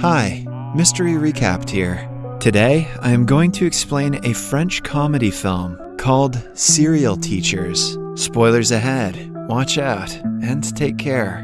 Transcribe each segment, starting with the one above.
Hi, Mystery Recapped here. Today, I am going to explain a French comedy film called Serial Teachers. Spoilers ahead, watch out, and take care.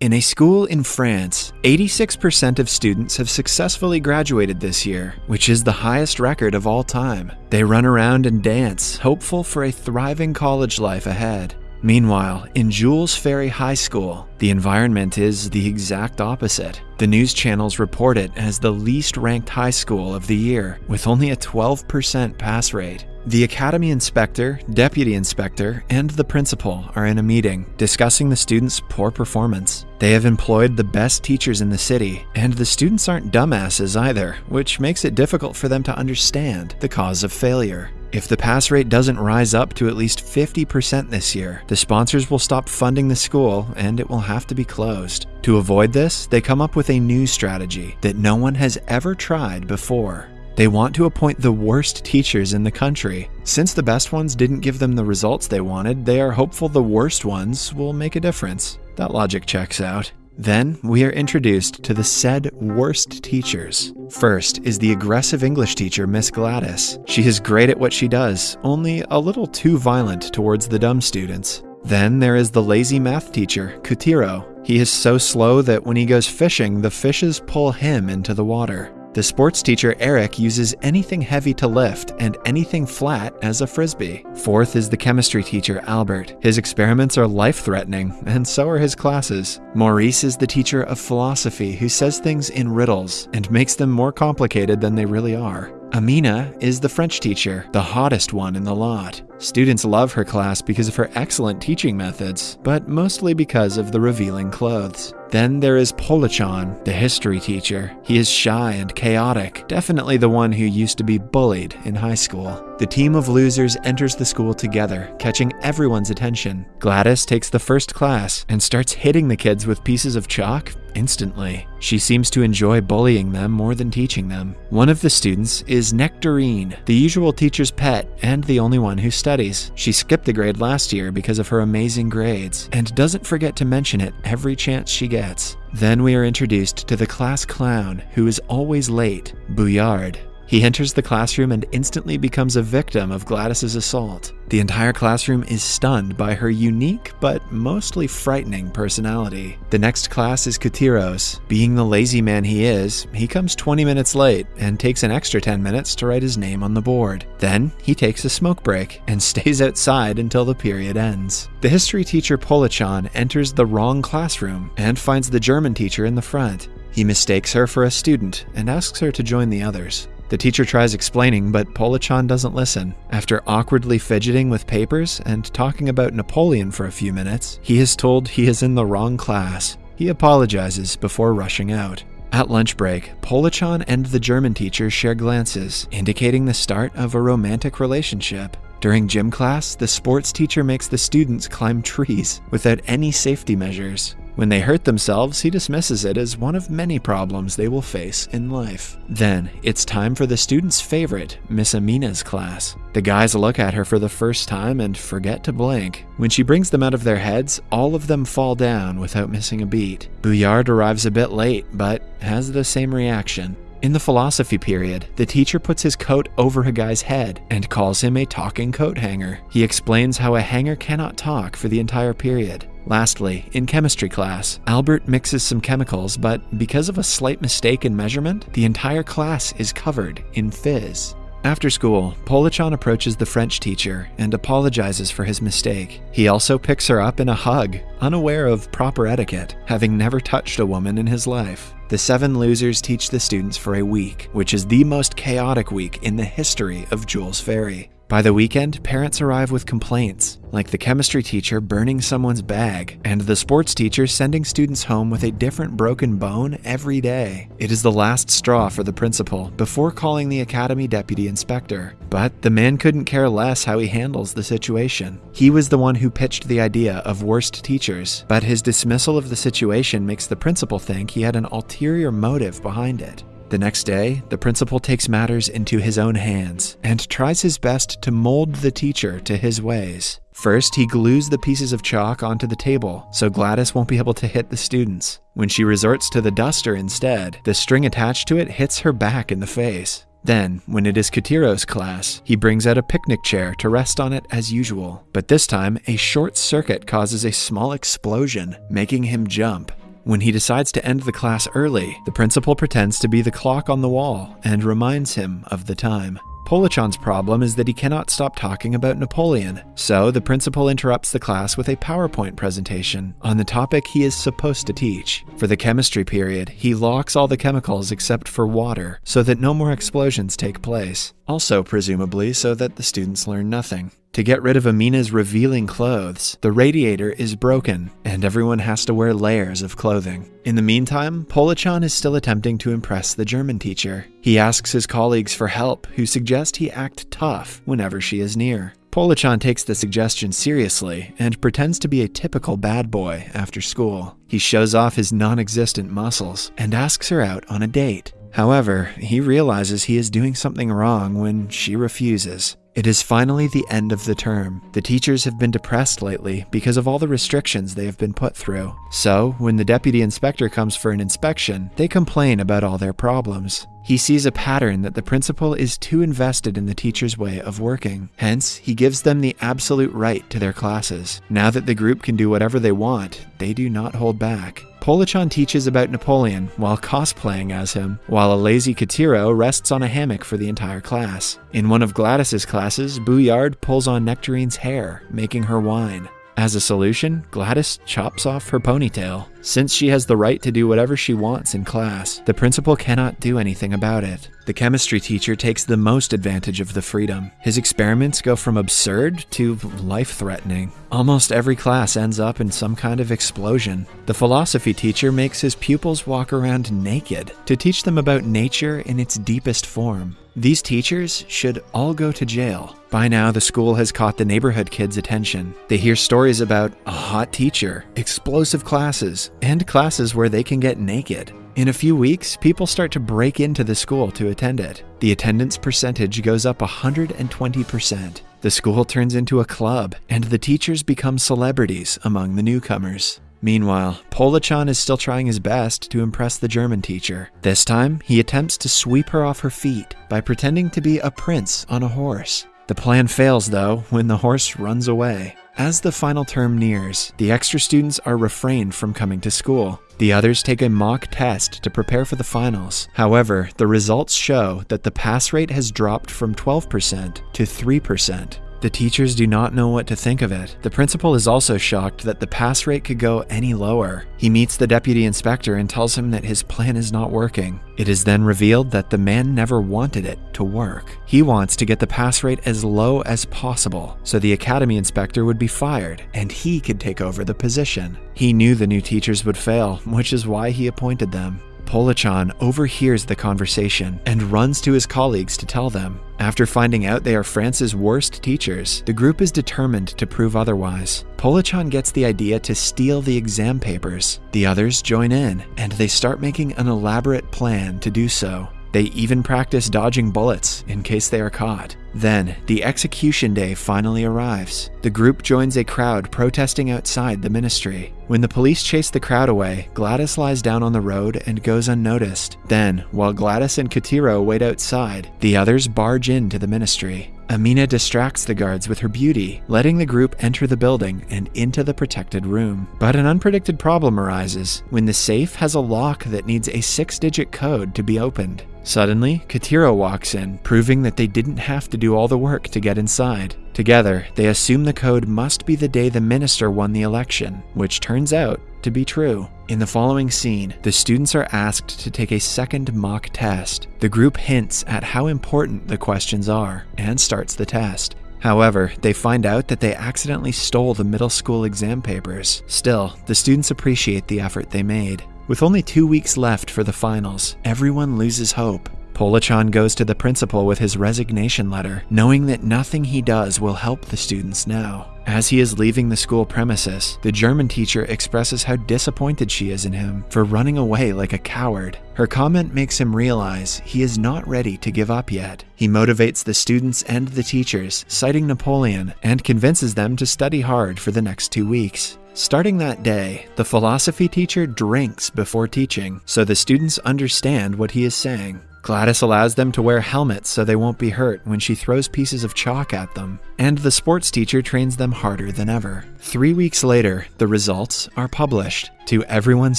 In a school in France, 86% of students have successfully graduated this year, which is the highest record of all time. They run around and dance, hopeful for a thriving college life ahead. Meanwhile, in Jules Ferry High School, the environment is the exact opposite. The news channels report it as the least ranked high school of the year, with only a 12% pass rate. The academy inspector, deputy inspector, and the principal are in a meeting discussing the students' poor performance. They have employed the best teachers in the city, and the students aren't dumbasses either, which makes it difficult for them to understand the cause of failure. If the pass rate doesn't rise up to at least 50% this year, the sponsors will stop funding the school and it will have to be closed. To avoid this, they come up with a new strategy that no one has ever tried before. They want to appoint the worst teachers in the country. Since the best ones didn't give them the results they wanted, they are hopeful the worst ones will make a difference. That logic checks out. Then we are introduced to the said worst teachers. First is the aggressive English teacher, Miss Gladys. She is great at what she does, only a little too violent towards the dumb students. Then there is the lazy math teacher, Cutiro. He is so slow that when he goes fishing, the fishes pull him into the water. The sports teacher Eric uses anything heavy to lift and anything flat as a frisbee. Fourth is the chemistry teacher Albert. His experiments are life threatening, and so are his classes. Maurice is the teacher of philosophy who says things in riddles and makes them more complicated than they really are. Amina is the French teacher, the hottest one in the lot. Students love her class because of her excellent teaching methods, but mostly because of the revealing clothes. Then there is Polochon, the history teacher. He is shy and chaotic, definitely the one who used to be bullied in high school. The team of losers enters the school together, catching everyone's attention. Gladys takes the first class and starts hitting the kids with pieces of chalk instantly. She seems to enjoy bullying them more than teaching them. One of the students is Nectarine, the usual teacher's pet and the only one who studies. She skipped the grade last year because of her amazing grades and doesn't forget to mention it every chance she gets. Then we are introduced to the class clown who is always late, Boulard. He enters the classroom and instantly becomes a victim of Gladys's assault. The entire classroom is stunned by her unique but mostly frightening personality. The next class is Cutiros. Being the lazy man he is, he comes 20 minutes late and takes an extra 10 minutes to write his name on the board. Then he takes a smoke break and stays outside until the period ends. The history teacher Polochon enters the wrong classroom and finds the German teacher in the front. He mistakes her for a student and asks her to join the others. The teacher tries explaining, but Polochon doesn't listen. After awkwardly fidgeting with papers and talking about Napoleon for a few minutes, he is told he is in the wrong class. He apologizes before rushing out. At lunch break, Polochon and the German teacher share glances, indicating the start of a romantic relationship. During gym class, the sports teacher makes the students climb trees without any safety measures. When they hurt themselves, he dismisses it as one of many problems they will face in life. Then, it's time for the student's favorite, Miss Amina's class. The guys look at her for the first time and forget to blink. When she brings them out of their heads, all of them fall down without missing a beat. Boulard arrives a bit late, but has the same reaction. In the philosophy period, the teacher puts his coat over a guy's head and calls him a talking coat hanger. He explains how a hanger cannot talk for the entire period. Lastly, in chemistry class, Albert mixes some chemicals, but because of a slight mistake in measurement, the entire class is covered in fizz. After school, Polochon approaches the French teacher and apologizes for his mistake. He also picks her up in a hug, unaware of proper etiquette, having never touched a woman in his life. The seven losers teach the students for a week, which is the most chaotic week in the history of Jules Ferry. By the weekend, parents arrive with complaints, like the chemistry teacher burning someone's bag, and the sports teacher sending students home with a different broken bone every day. It is the last straw for the principal before calling the academy deputy inspector. But the man couldn't care less how he handles the situation. He was the one who pitched the idea of worst teachers, but his dismissal of the situation makes the principal think he had an ulterior motive behind it. The next day, the principal takes matters into his own hands and tries his best to mold the teacher to his ways. First, he glues the pieces of chalk onto the table so Gladys won't be able to hit the students. When she resorts to the duster instead, the string attached to it hits her back in the face. Then, when it is Cutiro's class, he brings out a picnic chair to rest on it as usual. But this time, a short circuit causes a small explosion, making him jump. When he decides to end the class early, the principal pretends to be the clock on the wall and reminds him of the time. Polochon's problem is that he cannot stop talking about Napoleon, so the principal interrupts the class with a PowerPoint presentation on the topic he is supposed to teach. For the chemistry period, he locks all the chemicals except for water so that no more explosions take place, also presumably so that the students learn nothing. To get rid of Amina's revealing clothes, the radiator is broken, and everyone has to wear layers of clothing. In the meantime, Polochon is still attempting to impress the German teacher. He asks his colleagues for help, who suggest he act tough whenever she is near. Polochon takes the suggestion seriously and pretends to be a typical bad boy after school. He shows off his non existent muscles and asks her out on a date. However, he realizes he is doing something wrong when she refuses. It is finally the end of the term. The teachers have been depressed lately because of all the restrictions they have been put through. So, when the deputy inspector comes for an inspection, they complain about all their problems. He sees a pattern that the principal is too invested in the teacher's way of working. Hence, he gives them the absolute right to their classes. Now that the group can do whatever they want, they do not hold back. Polochon teaches about Napoleon while cosplaying as him, while a lazy Cutiro rests on a hammock for the entire class. In one of Gladys's classes, Boulard pulls on Nectarine's hair, making her whine. As a solution, Gladys chops off her ponytail. Since she has the right to do whatever she wants in class, the principal cannot do anything about it. The chemistry teacher takes the most advantage of the freedom. His experiments go from absurd to life threatening. Almost every class ends up in some kind of explosion. The philosophy teacher makes his pupils walk around naked to teach them about nature in its deepest form. These teachers should all go to jail. By now, the school has caught the neighborhood kids' attention. They hear stories about a hot teacher, explosive classes, and classes where they can get naked. In a few weeks, people start to break into the school to attend it. The attendance percentage goes up 120%. The school turns into a club, and the teachers become celebrities among the newcomers. Meanwhile, Polochon is still trying his best to impress the German teacher. This time, he attempts to sweep her off her feet by pretending to be a prince on a horse. The plan fails, though, when the horse runs away. As the final term nears, the extra students are refrained from coming to school. The others take a mock test to prepare for the finals. However, the results show that the pass rate has dropped from 12% to 3%. The teachers do not know what to think of it. The principal is also shocked that the pass rate could go any lower. He meets the deputy inspector and tells him that his plan is not working. It is then revealed that the man never wanted it to work. He wants to get the pass rate as low as possible so the academy inspector would be fired and he could take over the position. He knew the new teachers would fail, which is why he appointed them. Polochon overhears the conversation and runs to his colleagues to tell them. After finding out they are France's worst teachers, the group is determined to prove otherwise. Polochon gets the idea to steal the exam papers. The others join in, and they start making an elaborate plan to do so. They even practice dodging bullets in case they are caught. Then, the execution day finally arrives. The group joins a crowd protesting outside the ministry. When the police chase the crowd away, Gladys lies down on the road and goes unnoticed. Then, while Gladys and Cutiro wait outside, the others barge into the ministry. Amina distracts the guards with her beauty, letting the group enter the building and into the protected room. But an unpredicted problem arises when the safe has a lock that needs a six digit code to be opened. Suddenly, Cutiro walks in, proving that they didn't have to do all the work to get inside. Together, they assume the code must be the day the minister won the election, which turns out to be true. In the following scene, the students are asked to take a second mock test. The group hints at how important the questions are and starts the test. However, they find out that they accidentally stole the middle school exam papers. Still, the students appreciate the effort they made. With only two weeks left for the finals, everyone loses hope. Polochon goes to the principal with his resignation letter, knowing that nothing he does will help the students now. As he is leaving the school premises, the German teacher expresses how disappointed she is in him for running away like a coward. Her comment makes him realize he is not ready to give up yet. He motivates the students and the teachers, citing Napoleon, and convinces them to study hard for the next two weeks. Starting that day, the philosophy teacher drinks before teaching, so the students understand what he is saying. Gladys allows them to wear helmets so they won't be hurt when she throws pieces of chalk at them, and the sports teacher trains them harder than ever. Three weeks later, the results are published. To everyone's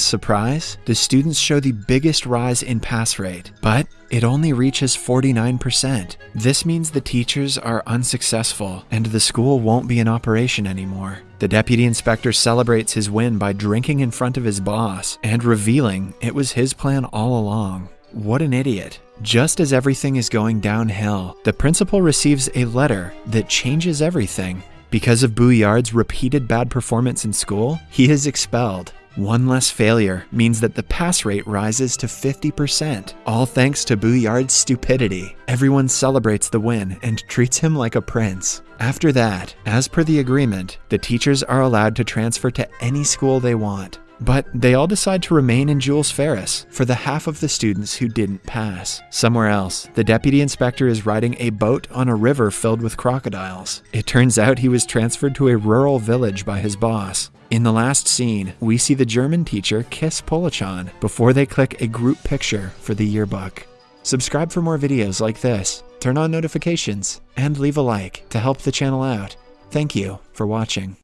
surprise, the students show the biggest rise in pass rate, but it only reaches 49%. This means the teachers are unsuccessful and the school won't be in operation anymore. The deputy inspector celebrates his win by drinking in front of his boss and revealing it was his plan all along. What an idiot. Just as everything is going downhill, the principal receives a letter that changes everything. Because of Boulard's repeated bad performance in school, he is expelled. One less failure means that the pass rate rises to 50%, all thanks to Boulard's stupidity. Everyone celebrates the win and treats him like a prince. After that, as per the agreement, the teachers are allowed to transfer to any school they want. But they all decide to remain in Jules Ferris for the half of the students who didn't pass. Somewhere else, the deputy inspector is riding a boat on a river filled with crocodiles. It turns out he was transferred to a rural village by his boss. In the last scene, we see the German teacher kiss Polochon before they click a group picture for the yearbook. Subscribe for more videos like this, turn on notifications, and leave a like to help the channel out. Thank you for watching.